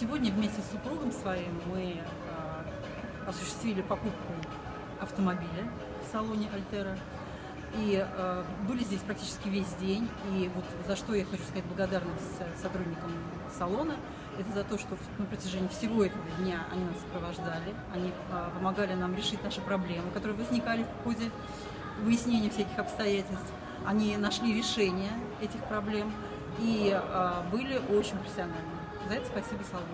Сегодня вместе с супругом своим мы э, осуществили покупку автомобиля в салоне Альтера. И э, были здесь практически весь день. И вот за что я хочу сказать благодарность сотрудникам салона, это за то, что на протяжении всего этого дня они нас сопровождали, они э, помогали нам решить наши проблемы, которые возникали в ходе выяснения всяких обстоятельств. Они нашли решение этих проблем и э, были очень профессиональны. За это спасибо салону.